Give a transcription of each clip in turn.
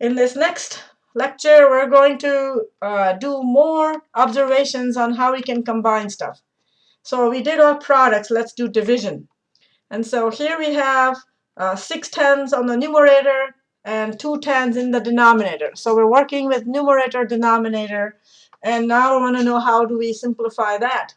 In this next lecture, we're going to uh, do more observations on how we can combine stuff. So we did our products. Let's do division. And so here we have uh, six tens on the numerator and two tens in the denominator. So we're working with numerator, denominator. And now we want to know how do we simplify that.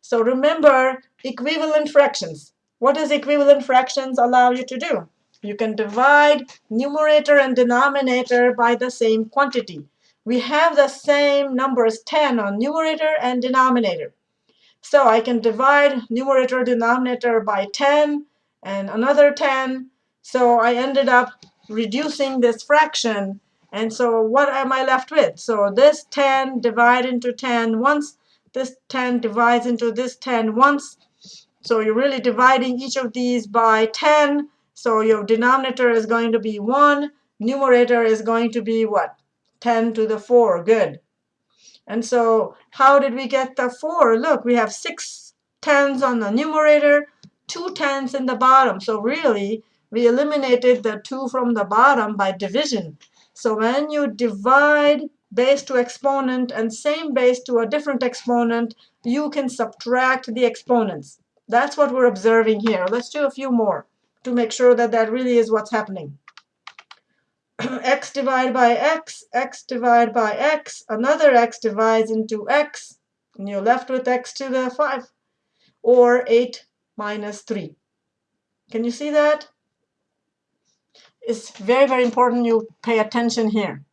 So remember equivalent fractions. What does equivalent fractions allow you to do? You can divide numerator and denominator by the same quantity. We have the same numbers 10 on numerator and denominator. So I can divide numerator denominator by 10 and another 10. So I ended up reducing this fraction. And so what am I left with? So this 10 divide into 10 once. This 10 divides into this 10 once. So you're really dividing each of these by 10. So your denominator is going to be 1. Numerator is going to be what? 10 to the 4. Good. And so how did we get the 4? Look, we have 6 tens on the numerator, 2 tens in the bottom. So really, we eliminated the 2 from the bottom by division. So when you divide base to exponent and same base to a different exponent, you can subtract the exponents. That's what we're observing here. Let's do a few more to make sure that that really is what's happening. x divided by x, x divided by x, another x divides into x, and you're left with x to the 5, or 8 minus 3. Can you see that? It's very, very important you pay attention here.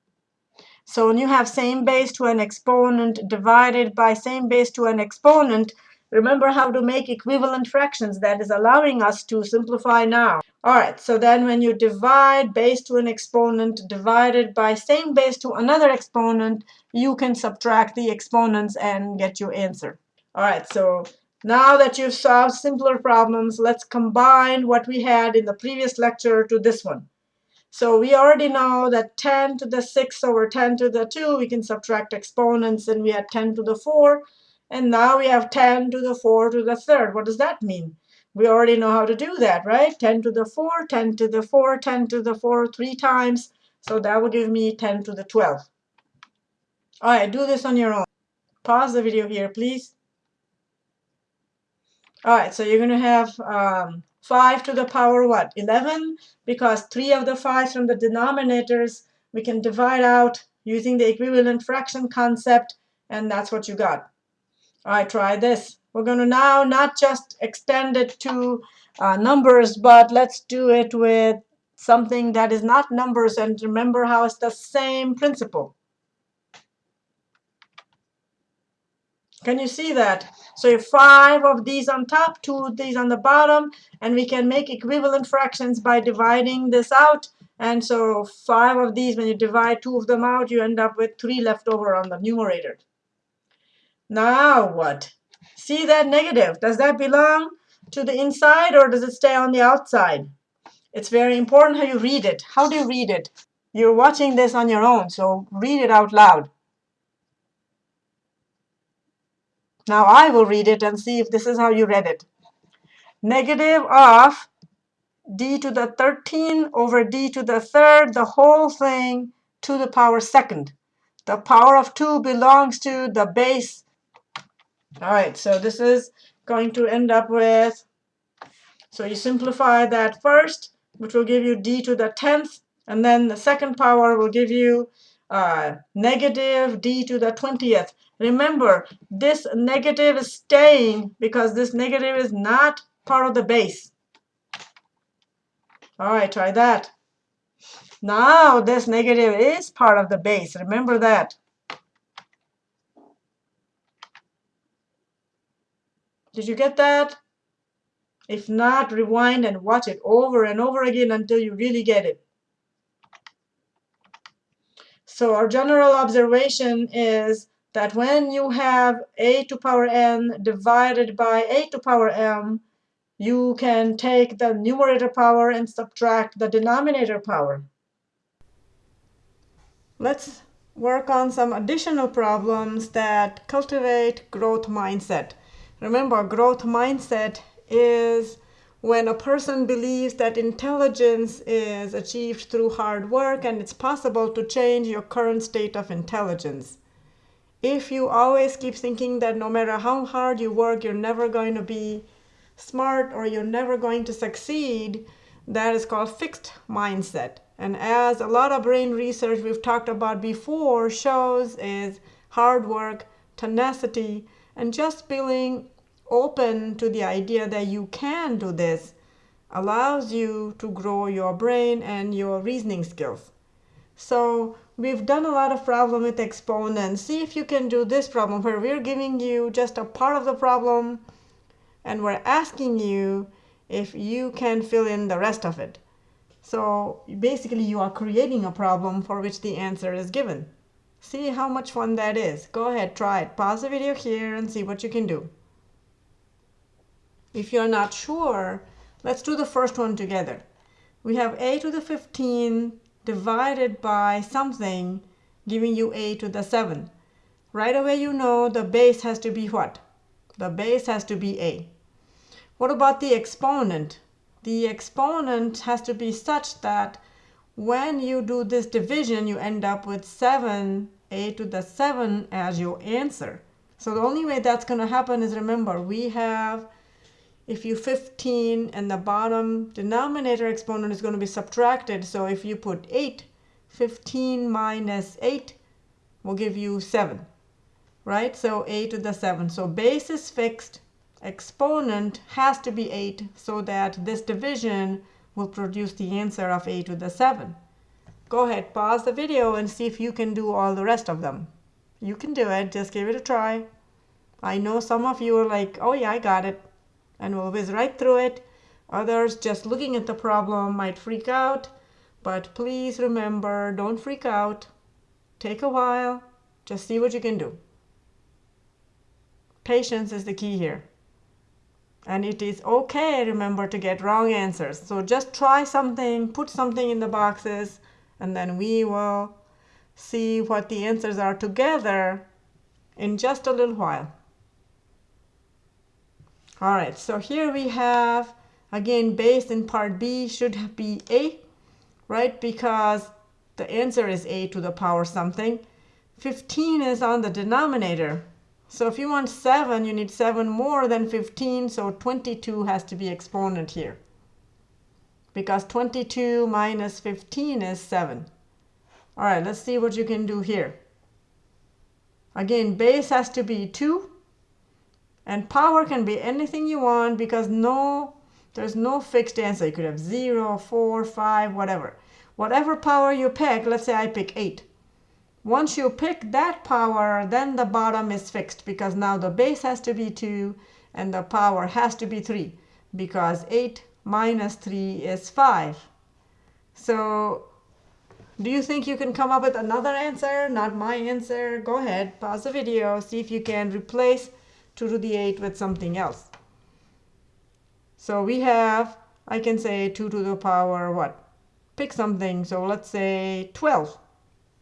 So when you have same base to an exponent divided by same base to an exponent, Remember how to make equivalent fractions. That is allowing us to simplify now. All right, so then when you divide base to an exponent divided by same base to another exponent, you can subtract the exponents and get your answer. All right, so now that you've solved simpler problems, let's combine what we had in the previous lecture to this one. So we already know that 10 to the 6 over 10 to the 2, we can subtract exponents, and we had 10 to the 4. And now we have 10 to the 4 to the third. What does that mean? We already know how to do that, right? 10 to the 4, 10 to the 4, 10 to the 4 three times. So that would give me 10 to the 12. All right, do this on your own. Pause the video here, please. All right, so you're going to have um, 5 to the power what? 11, because 3 of the 5s from the denominators we can divide out using the equivalent fraction concept, and that's what you got. All right, try this. We're going to now not just extend it to uh, numbers, but let's do it with something that is not numbers. And remember how it's the same principle. Can you see that? So you have five of these on top, two of these on the bottom, and we can make equivalent fractions by dividing this out. And so five of these, when you divide two of them out, you end up with three left over on the numerator. Now what? See that negative? Does that belong to the inside or does it stay on the outside? It's very important how you read it. How do you read it? You're watching this on your own, so read it out loud. Now I will read it and see if this is how you read it. Negative of d to the 13 over d to the third, the whole thing to the power second. The power of 2 belongs to the base all right, so this is going to end up with, so you simplify that first, which will give you d to the 10th, and then the second power will give you uh, negative d to the 20th. Remember, this negative is staying because this negative is not part of the base. All right, try that. Now this negative is part of the base. Remember that. Did you get that? If not, rewind and watch it over and over again until you really get it. So our general observation is that when you have a to power n divided by a to power m, you can take the numerator power and subtract the denominator power. Let's work on some additional problems that cultivate growth mindset. Remember, growth mindset is when a person believes that intelligence is achieved through hard work and it's possible to change your current state of intelligence. If you always keep thinking that no matter how hard you work, you're never going to be smart or you're never going to succeed, that is called fixed mindset. And as a lot of brain research we've talked about before shows is hard work, tenacity, and just being open to the idea that you can do this allows you to grow your brain and your reasoning skills. So we've done a lot of problem with exponents. See if you can do this problem where we're giving you just a part of the problem and we're asking you if you can fill in the rest of it. So basically you are creating a problem for which the answer is given. See how much fun that is. Go ahead, try it. Pause the video here and see what you can do. If you're not sure, let's do the first one together. We have a to the 15 divided by something giving you a to the 7. Right away you know the base has to be what? The base has to be a. What about the exponent? The exponent has to be such that when you do this division, you end up with 7, a to the 7 as your answer. So the only way that's going to happen is remember, we have, if you 15 and the bottom denominator exponent is going to be subtracted. So if you put 8, 15 minus 8 will give you 7, right? So a to the 7. So base is fixed exponent has to be 8 so that this division will produce the answer of a to the 7. Go ahead, pause the video and see if you can do all the rest of them. You can do it, just give it a try. I know some of you are like, oh yeah, I got it, and we'll whiz right through it. Others just looking at the problem might freak out, but please remember, don't freak out. Take a while, just see what you can do. Patience is the key here. And it is okay, remember, to get wrong answers. So just try something, put something in the boxes, and then we will see what the answers are together in just a little while. All right, so here we have, again, base in part B should be A, right? Because the answer is A to the power something. 15 is on the denominator. So if you want 7, you need 7 more than 15, so 22 has to be exponent here. Because 22 minus 15 is 7. All right, let's see what you can do here. Again, base has to be 2. And power can be anything you want because no, there's no fixed answer. You could have 0, 4, 5, whatever. Whatever power you pick, let's say I pick 8. Once you pick that power, then the bottom is fixed because now the base has to be 2 and the power has to be 3 because 8 minus 3 is 5. So do you think you can come up with another answer? Not my answer. Go ahead, pause the video, see if you can replace 2 to the 8 with something else. So we have, I can say 2 to the power what? Pick something. So let's say 12.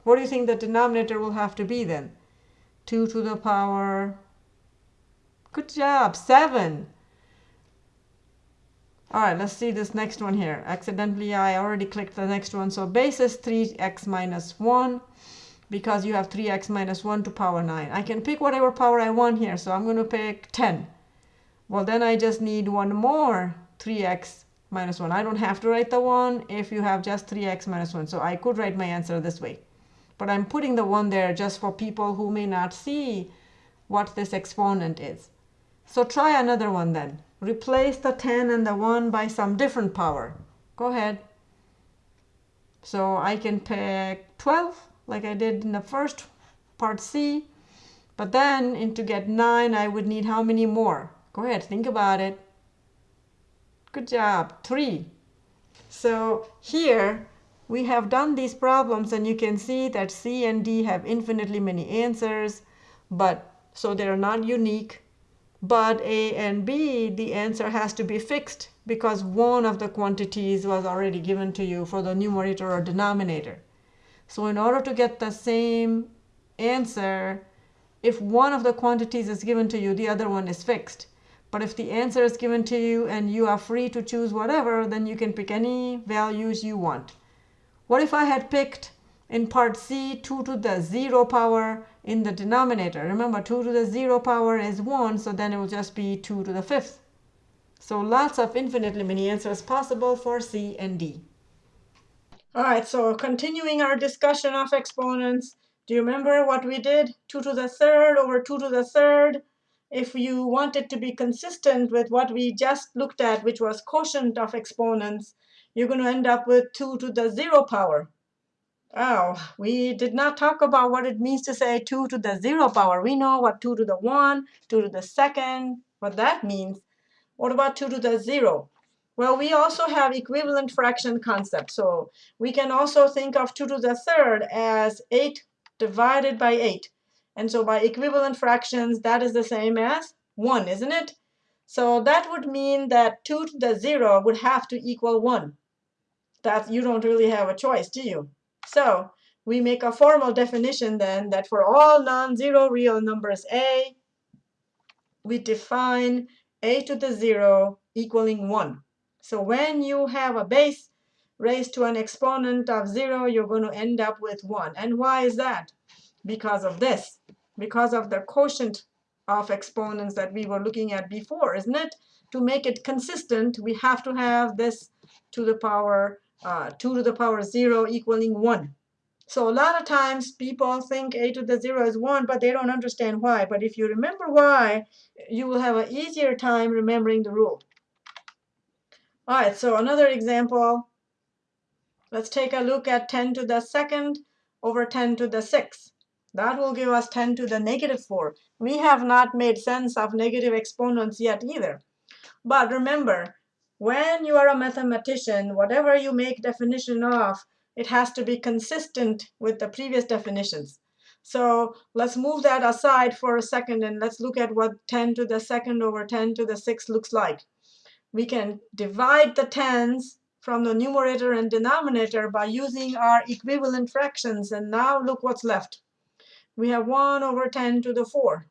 What do you think the denominator will have to be then? 2 to the power, good job, 7. All right, let's see this next one here. Accidentally, I already clicked the next one. So base is 3x minus 1 because you have 3x minus 1 to power 9. I can pick whatever power I want here. So I'm going to pick 10. Well, then I just need one more 3x minus 1. I don't have to write the 1 if you have just 3x minus 1. So I could write my answer this way but I'm putting the 1 there just for people who may not see what this exponent is. So try another one then. Replace the 10 and the 1 by some different power. Go ahead. So I can pick 12 like I did in the first part C. But then in to get 9 I would need how many more? Go ahead, think about it. Good job, 3. So here we have done these problems and you can see that C and D have infinitely many answers, but so they're not unique. But A and B, the answer has to be fixed because one of the quantities was already given to you for the numerator or denominator. So in order to get the same answer, if one of the quantities is given to you, the other one is fixed. But if the answer is given to you and you are free to choose whatever, then you can pick any values you want. What if I had picked in part C 2 to the 0 power in the denominator? Remember 2 to the 0 power is 1, so then it will just be 2 to the 5th. So lots of infinitely many answers possible for C and D. All right, so continuing our discussion of exponents, do you remember what we did? 2 to the third over 2 to the third. If you want it to be consistent with what we just looked at, which was quotient of exponents, you're going to end up with 2 to the 0 power. Oh, we did not talk about what it means to say 2 to the 0 power. We know what 2 to the 1, 2 to the second, what that means. What about 2 to the 0? Well, we also have equivalent fraction concept. So we can also think of 2 to the third as 8 divided by 8. And so by equivalent fractions, that is the same as 1, isn't it? So that would mean that 2 to the 0 would have to equal 1. That you don't really have a choice, do you? So we make a formal definition then that for all non-zero real numbers a, we define a to the 0 equaling 1. So when you have a base raised to an exponent of 0, you're going to end up with 1. And why is that? because of this, because of the quotient of exponents that we were looking at before, isn't it? To make it consistent, we have to have this to the power uh, 2 to the power 0 equaling 1. So a lot of times people think a to the 0 is 1, but they don't understand why. But if you remember why, you will have an easier time remembering the rule. All right, so another example. Let's take a look at 10 to the second over 10 to the sixth. That will give us 10 to the negative 4. We have not made sense of negative exponents yet either. But remember, when you are a mathematician, whatever you make definition of, it has to be consistent with the previous definitions. So let's move that aside for a second and let's look at what 10 to the second over 10 to the sixth looks like. We can divide the tens from the numerator and denominator by using our equivalent fractions. And now look what's left we have 1 over 10 to the 4.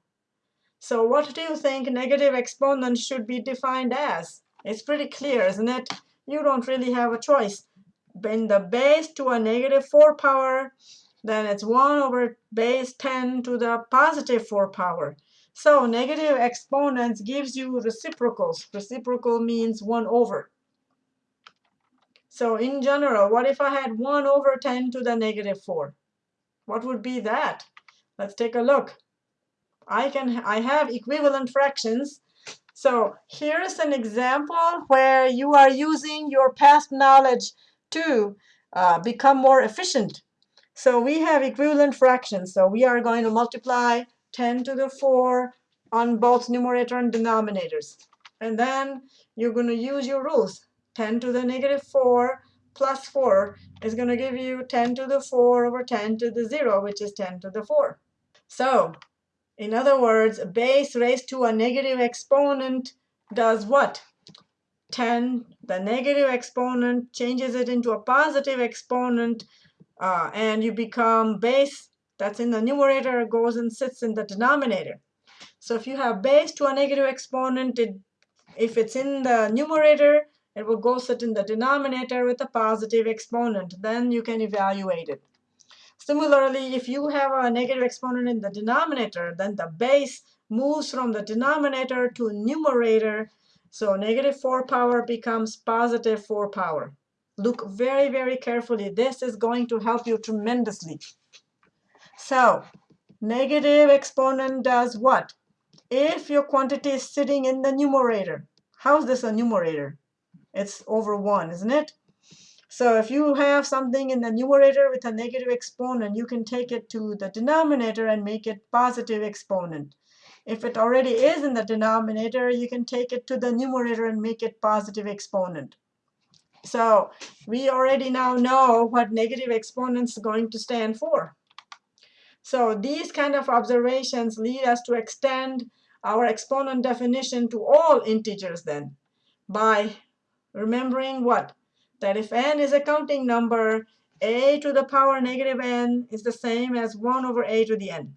So what do you think negative exponent should be defined as? It's pretty clear, isn't it? You don't really have a choice. When the base to a negative 4 power, then it's 1 over base 10 to the positive 4 power. So negative exponents gives you reciprocals. Reciprocal means 1 over. So in general, what if I had 1 over 10 to the negative 4? What would be that? Let's take a look. I can I have equivalent fractions. So here's an example where you are using your past knowledge to uh, become more efficient. So we have equivalent fractions. So we are going to multiply 10 to the 4 on both numerator and denominators. And then you're going to use your rules. 10 to the negative 4 plus 4 is going to give you 10 to the 4 over 10 to the 0, which is 10 to the 4. So in other words, a base raised to a negative exponent does what? 10, the negative exponent changes it into a positive exponent, uh, and you become base that's in the numerator goes and sits in the denominator. So if you have base to a negative exponent, it, if it's in the numerator, it will go sit in the denominator with a positive exponent. Then you can evaluate it. Similarly, if you have a negative exponent in the denominator, then the base moves from the denominator to numerator. So negative 4 power becomes positive 4 power. Look very, very carefully. This is going to help you tremendously. So negative exponent does what? If your quantity is sitting in the numerator, how is this a numerator? It's over 1, isn't it? So if you have something in the numerator with a negative exponent, you can take it to the denominator and make it positive exponent. If it already is in the denominator, you can take it to the numerator and make it positive exponent. So we already now know what negative exponents is going to stand for. So these kind of observations lead us to extend our exponent definition to all integers then by remembering what? that if n is a counting number, a to the power negative n is the same as 1 over a to the n.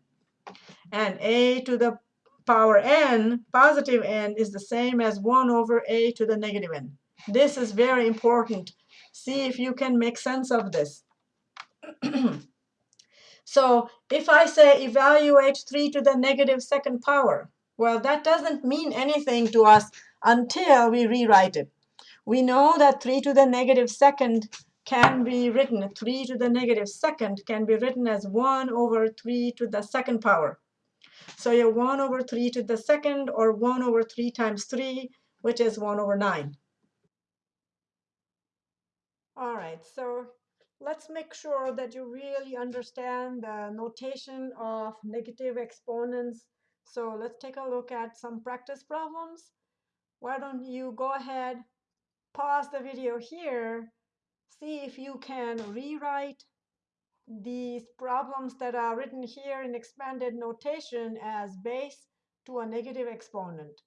And a to the power n, positive n, is the same as 1 over a to the negative n. This is very important. See if you can make sense of this. so if I say evaluate 3 to the negative second power, well, that doesn't mean anything to us until we rewrite it. We know that 3 to the negative second can be written, 3 to the negative second can be written as 1 over 3 to the second power. So you have 1 over 3 to the second, or 1 over 3 times 3, which is 1 over 9. All right, so let's make sure that you really understand the notation of negative exponents. So let's take a look at some practice problems. Why don't you go ahead, pause the video here, see if you can rewrite these problems that are written here in expanded notation as base to a negative exponent.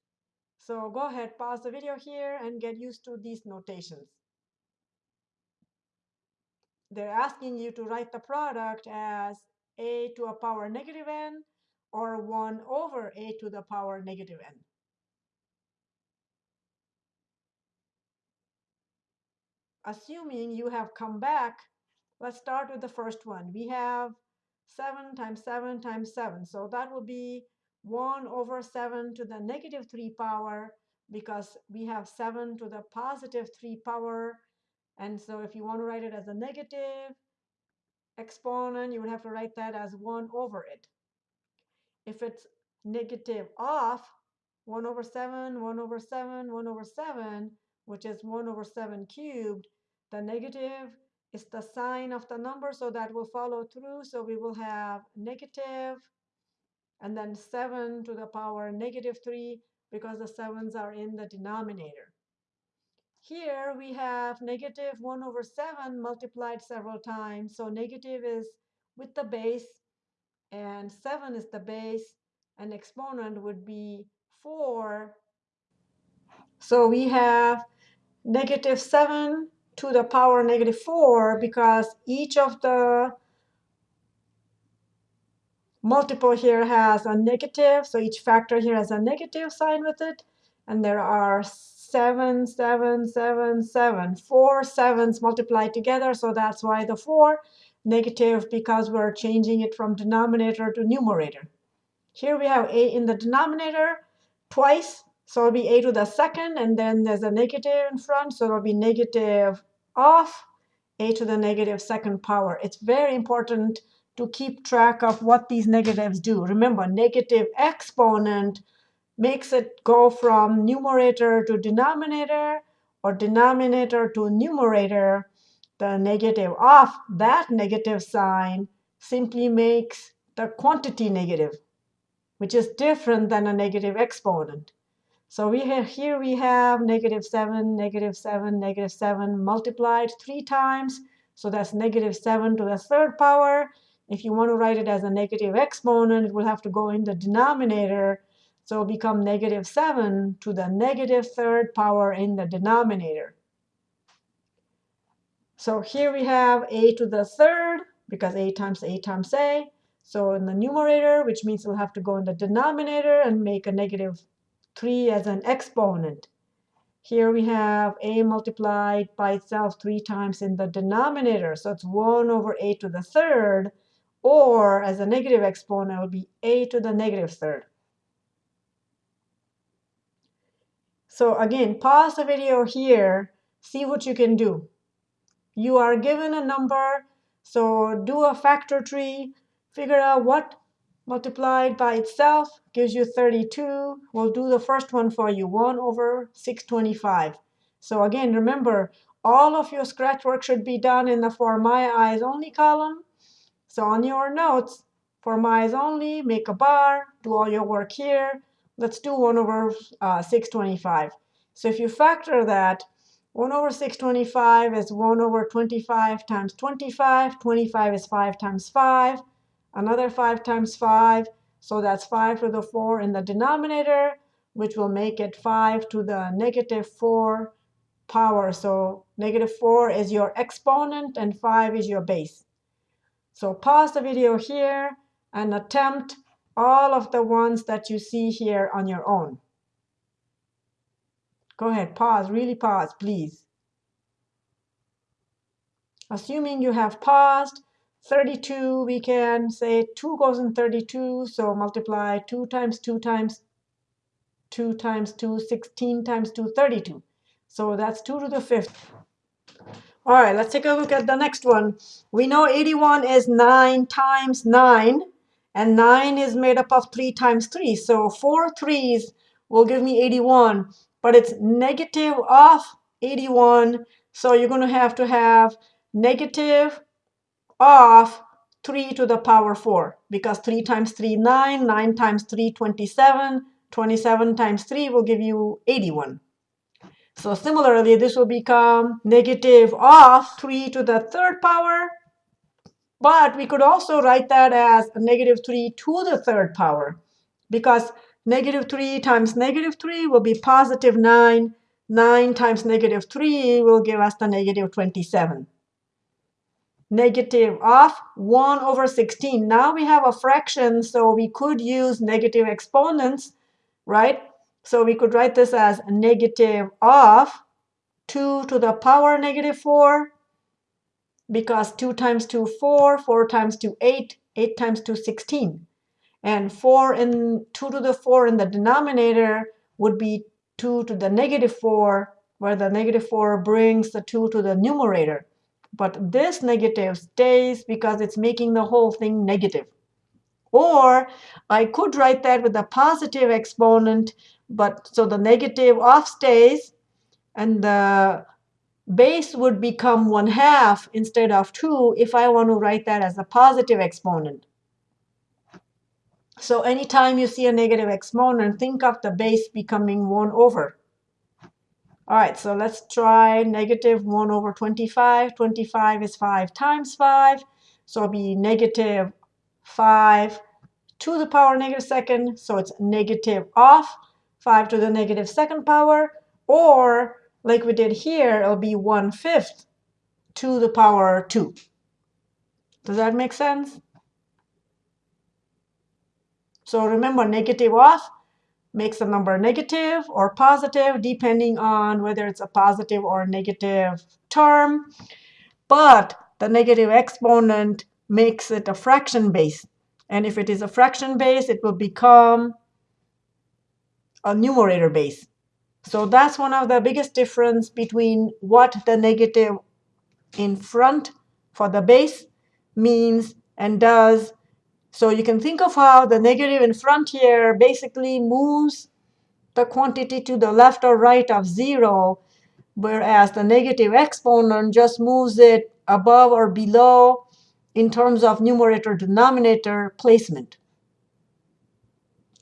So go ahead, pause the video here and get used to these notations. They're asking you to write the product as a to a power negative n or 1 over a to the power negative n. Assuming you have come back Let's start with the first one. We have 7 times 7 times 7. So that will be 1 over 7 to the negative 3 power because we have 7 to the positive 3 power. And so if you want to write it as a negative exponent, you would have to write that as 1 over it. If it's negative of 1 over 7, 1 over 7, 1 over 7, which is 1 over 7 cubed, the negative is the sign of the number, so that will follow through. So we will have negative, and then 7 to the power negative 3, because the 7s are in the denominator. Here we have negative 1 over 7 multiplied several times. So negative is with the base, and 7 is the base, and exponent would be 4. So we have negative 7 to the power negative 4 because each of the multiple here has a negative. So each factor here has a negative sign with it. And there are seven, seven, seven, seven, four sevens multiplied together. So that's why the 4 negative because we're changing it from denominator to numerator. Here we have a in the denominator twice. So it'll be a to the second, and then there's a negative in front, so it'll be negative of a to the negative second power. It's very important to keep track of what these negatives do. Remember, negative exponent makes it go from numerator to denominator or denominator to numerator. The negative of that negative sign simply makes the quantity negative, which is different than a negative exponent. So we have here we have negative 7, negative 7, negative 7 multiplied three times. So that's negative 7 to the third power. If you want to write it as a negative exponent, it will have to go in the denominator. So become negative 7 to the negative third power in the denominator. So here we have a to the third, because a times a times a. So in the numerator, which means we'll have to go in the denominator and make a negative 3 as an exponent. Here we have a multiplied by itself three times in the denominator. So it's 1 over a to the third. Or as a negative exponent, it will be a to the negative third. So again, pause the video here. See what you can do. You are given a number. So do a factor tree. Figure out what multiplied by itself gives you 32. We'll do the first one for you, 1 over 625. So again, remember, all of your scratch work should be done in the for my eyes only column. So on your notes, for my eyes only, make a bar, do all your work here. Let's do 1 over uh, 625. So if you factor that, 1 over 625 is 1 over 25 times 25. 25 is 5 times 5 another 5 times 5. So that's 5 to the 4 in the denominator, which will make it 5 to the negative 4 power. So negative 4 is your exponent, and 5 is your base. So pause the video here and attempt all of the ones that you see here on your own. Go ahead, pause, really pause, please. Assuming you have paused, 32, we can say 2 goes in 32, so multiply 2 times 2 times 2 times 2, 16 times 2, 32. So that's 2 to the fifth. All right, let's take a look at the next one. We know 81 is 9 times 9, and 9 is made up of 3 times 3. So 4 threes will give me 81, but it's negative of 81. So you're going to have to have negative of 3 to the power 4 because 3 times 3, 9, 9 times 3, 27, 27 times 3 will give you 81. So similarly, this will become negative of 3 to the third power, but we could also write that as negative 3 to the third power because negative 3 times negative 3 will be positive 9. 9 times negative 3 will give us the negative 27 negative of 1 over 16. Now we have a fraction, so we could use negative exponents, right? So we could write this as negative of 2 to the power negative 4, because 2 times 2, 4, 4 times 2, 8, 8 times 2, 16. And 4 in 2 to the 4 in the denominator would be 2 to the negative 4, where the negative 4 brings the 2 to the numerator. But this negative stays because it's making the whole thing negative. Or I could write that with a positive exponent, but so the negative off stays, and the base would become 1 half instead of 2 if I want to write that as a positive exponent. So anytime you see a negative exponent, think of the base becoming 1 over. All right, so let's try negative 1 over 25. 25 is 5 times 5. So it'll be negative 5 to the power negative second. So it's negative of 5 to the negative second power. Or like we did here, it'll be 1 fifth to the power 2. Does that make sense? So remember, negative of makes the number negative or positive, depending on whether it's a positive or negative term. But the negative exponent makes it a fraction base. And if it is a fraction base, it will become a numerator base. So that's one of the biggest difference between what the negative in front for the base means and does so you can think of how the negative in front here basically moves the quantity to the left or right of 0, whereas the negative exponent just moves it above or below in terms of numerator-denominator placement.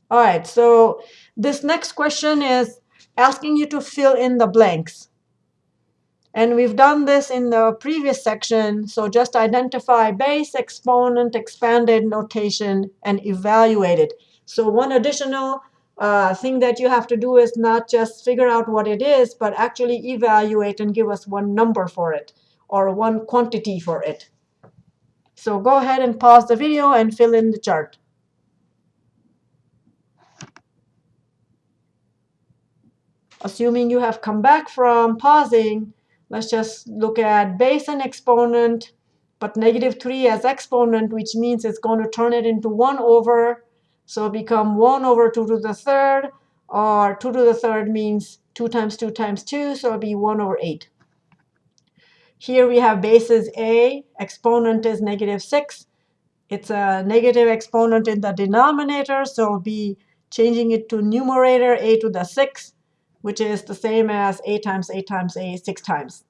All right, so this next question is asking you to fill in the blanks. And we've done this in the previous section. So just identify base, exponent, expanded notation, and evaluate it. So one additional uh, thing that you have to do is not just figure out what it is, but actually evaluate and give us one number for it or one quantity for it. So go ahead and pause the video and fill in the chart. Assuming you have come back from pausing, Let's just look at base and exponent, but negative 3 as exponent, which means it's going to turn it into 1 over. So become 1 over 2 to the third, or 2 to the third means 2 times 2 times 2, so it'll be 1 over 8. Here we have bases a, exponent is negative 6. It's a negative exponent in the denominator, so we'll be changing it to numerator a to the 6 which is the same as a times a times a 6 times.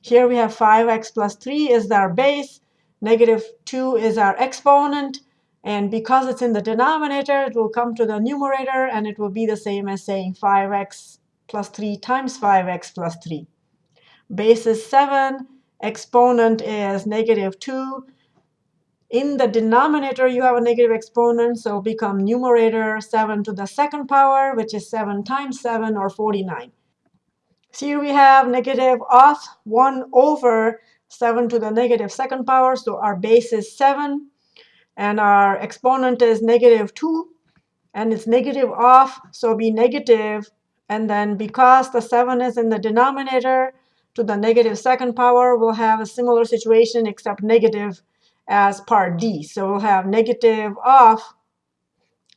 Here we have 5x plus 3 is our base. Negative 2 is our exponent. And because it's in the denominator, it will come to the numerator, and it will be the same as saying 5x plus 3 times 5x plus 3. Base is 7. Exponent is negative 2. In the denominator, you have a negative exponent, so become numerator 7 to the second power, which is 7 times 7, or 49. So here we have negative of 1 over 7 to the negative second power, so our base is 7. and our exponent is negative 2, and it's negative off, so be negative, and then because the 7 is in the denominator, to the negative second power, we'll have a similar situation except negative as part D. So we'll have negative of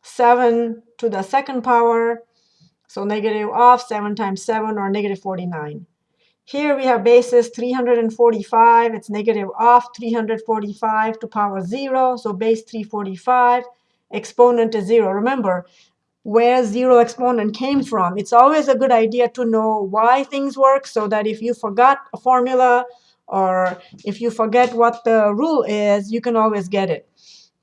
7 to the second power, so negative of 7 times 7, or negative 49. Here we have basis 345. It's negative of 345 to power 0, so base 345. Exponent is 0. Remember, where 0 exponent came from. It's always a good idea to know why things work so that if you forgot a formula or if you forget what the rule is, you can always get it.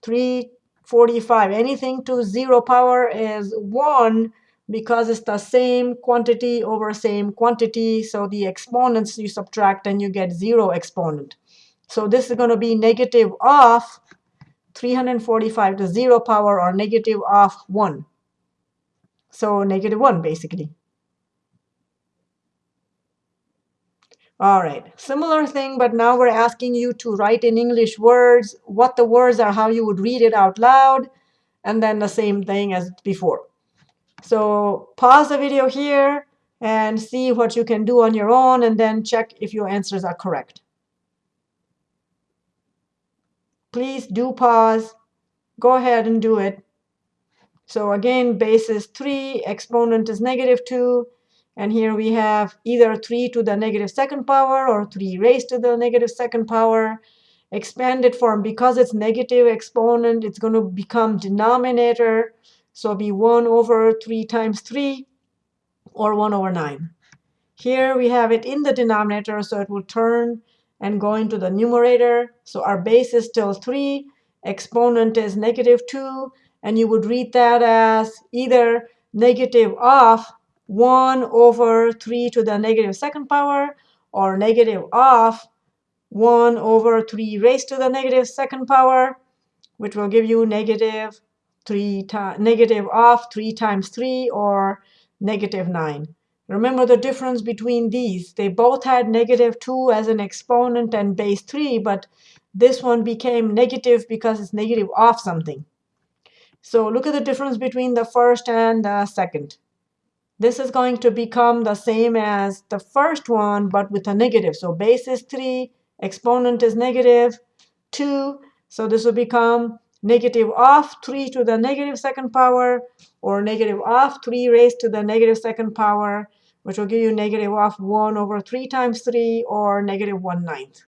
345, anything to 0 power is 1 because it's the same quantity over same quantity. So the exponents you subtract and you get 0 exponent. So this is going to be negative of 345 to 0 power or negative of 1. So negative 1, basically. All right, similar thing, but now we're asking you to write in English words what the words are, how you would read it out loud, and then the same thing as before. So pause the video here and see what you can do on your own, and then check if your answers are correct. Please do pause. Go ahead and do it. So again, base is 3, exponent is negative 2, and here we have either 3 to the negative second power or 3 raised to the negative second power. Expanded form, because it's negative exponent, it's going to become denominator. So be 1 over 3 times 3 or 1 over 9. Here we have it in the denominator, so it will turn and go into the numerator. So our base is still 3, exponent is negative 2, and you would read that as either negative of 1 over 3 to the negative second power or negative of 1 over 3 raised to the negative second power, which will give you negative 3 negative of 3 times 3 or negative 9. Remember the difference between these. They both had negative 2 as an exponent and base 3, but this one became negative because it's negative of something. So look at the difference between the first and the second. This is going to become the same as the first one, but with a negative. So base is 3, exponent is negative 2. So this will become negative of 3 to the negative second power, or negative of 3 raised to the negative second power, which will give you negative of 1 over 3 times 3, or negative 1 ninth.